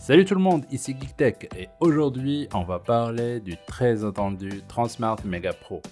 Salut tout le monde, ici GeekTech et aujourd'hui on va parler du très attendu Transmart Mega Pro.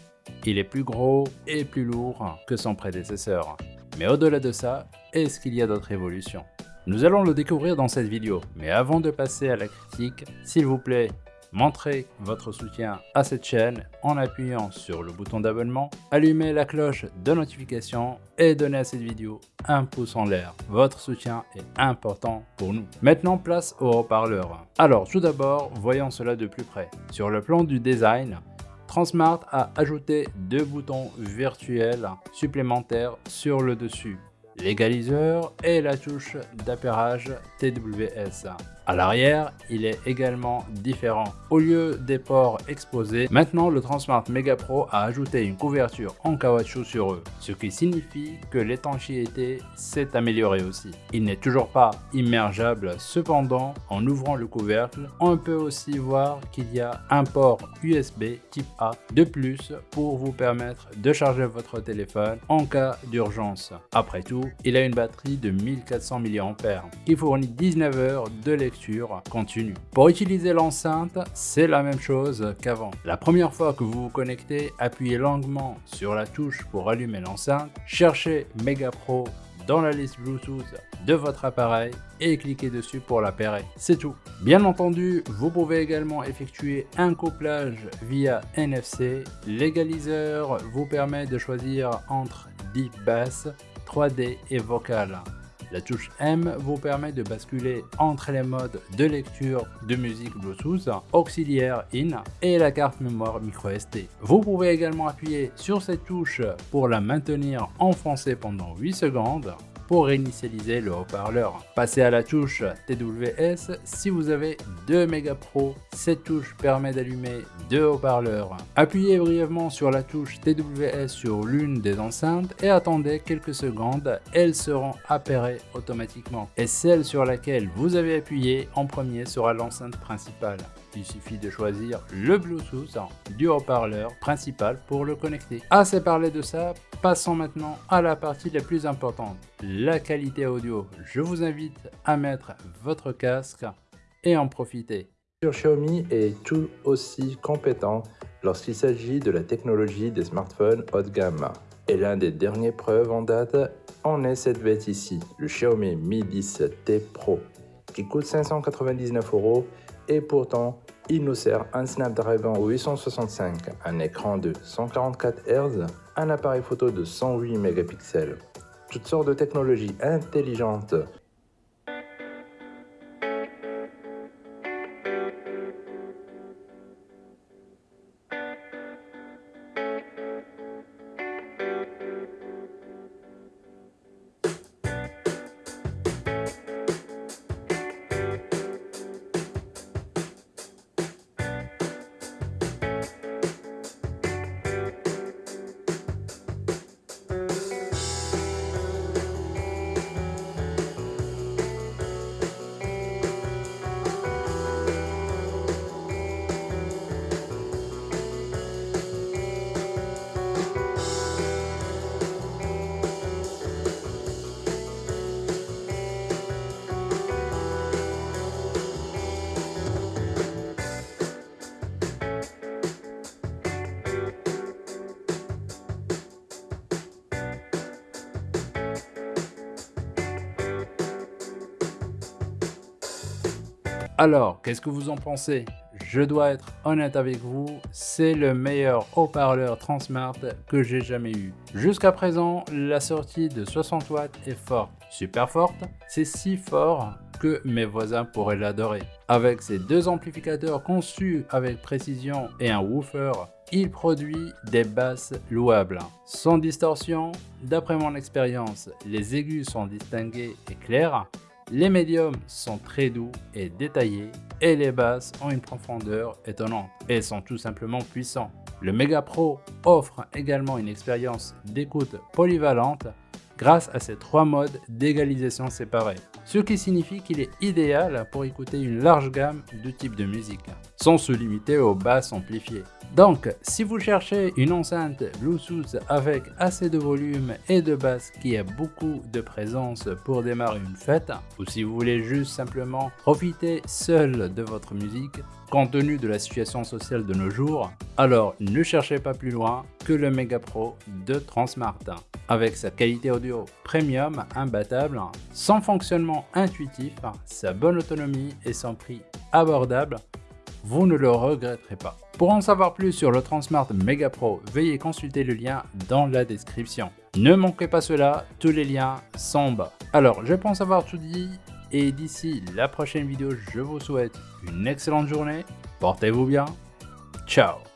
Il est plus gros et plus lourd que son prédécesseur. Mais au-delà de ça, est-ce qu'il y a d'autres évolutions? Nous allons le découvrir dans cette vidéo, mais avant de passer à la critique, s'il vous plaît, Montrez votre soutien à cette chaîne en appuyant sur le bouton d'abonnement, allumez la cloche de notification et donnez à cette vidéo un pouce en l'air. Votre soutien est important pour nous. Maintenant, place au haut-parleur. Alors, tout d'abord, voyons cela de plus près. Sur le plan du design, Transmart a ajouté deux boutons virtuels supplémentaires sur le dessus l'égaliseur et la touche d'appairage TWS. À l'arrière, il est également différent. Au lieu des ports exposés, maintenant le Transmart Mega Pro a ajouté une couverture en caoutchouc sur eux, ce qui signifie que l'étanchéité s'est améliorée aussi. Il n'est toujours pas immergeable, cependant, en ouvrant le couvercle, on peut aussi voir qu'il y a un port USB type A de plus pour vous permettre de charger votre téléphone en cas d'urgence. Après tout, il a une batterie de 1400 mAh qui fournit 19 heures de lecture continue. Pour utiliser l'enceinte, c'est la même chose qu'avant. La première fois que vous vous connectez, appuyez longuement sur la touche pour allumer l'enceinte, cherchez Mega Pro dans la liste Bluetooth de votre appareil et cliquez dessus pour l'appairer. C'est tout. Bien entendu, vous pouvez également effectuer un couplage via NFC. L'égaliseur vous permet de choisir entre deep bass, 3D et vocal. La touche M vous permet de basculer entre les modes de lecture de musique Bluetooth, auxiliaire IN et la carte mémoire microSD. Vous pouvez également appuyer sur cette touche pour la maintenir en français pendant 8 secondes pour réinitialiser le haut-parleur. Passez à la touche TWS si vous avez deux Mega Pro. Cette touche permet d'allumer deux haut-parleurs. Appuyez brièvement sur la touche TWS sur l'une des enceintes et attendez quelques secondes, elles seront appairées automatiquement. Et celle sur laquelle vous avez appuyé en premier sera l'enceinte principale. Il suffit de choisir le Bluetooth du haut-parleur principal pour le connecter. Assez parlé de ça, passons maintenant à la partie la plus importante, la qualité audio. Je vous invite à mettre votre casque et en profiter. Xiaomi est tout aussi compétent lorsqu'il s'agit de la technologie des smartphones haut de gamme. Et l'un des derniers preuves en date en est cette bête ici, le Xiaomi Mi 10T Pro, qui coûte 599 euros. Et pourtant il nous sert un Snapdragon 865, un écran de 144 Hz, un appareil photo de 108 mégapixels, toutes sortes de technologies intelligentes Alors, qu'est-ce que vous en pensez? Je dois être honnête avec vous, c'est le meilleur haut-parleur Transmart que j'ai jamais eu. Jusqu'à présent, la sortie de 60 watts est forte, super forte, c'est si fort que mes voisins pourraient l'adorer. Avec ses deux amplificateurs conçus avec précision et un woofer, il produit des basses louables. Sans distorsion, d'après mon expérience, les aigus sont distingués et clairs, les médiums sont très doux et détaillés et les basses ont une profondeur étonnante et sont tout simplement puissants. Le Mega Pro offre également une expérience d'écoute polyvalente grâce à ses trois modes d'égalisation séparés, ce qui signifie qu'il est idéal pour écouter une large gamme de types de musique, sans se limiter aux basses amplifiées. Donc, si vous cherchez une enceinte Bluetooth avec assez de volume et de basse qui a beaucoup de présence pour démarrer une fête, ou si vous voulez juste simplement profiter seul de votre musique, compte tenu de la situation sociale de nos jours, alors ne cherchez pas plus loin le Mega Pro de Transmart. Avec sa qualité audio premium imbattable, son fonctionnement intuitif, sa bonne autonomie et son prix abordable, vous ne le regretterez pas. Pour en savoir plus sur le Transmart Mega Pro, veuillez consulter le lien dans la description. Ne manquez pas cela, tous les liens sont en bas. Alors, je pense avoir tout dit, et d'ici la prochaine vidéo, je vous souhaite une excellente journée, portez-vous bien, ciao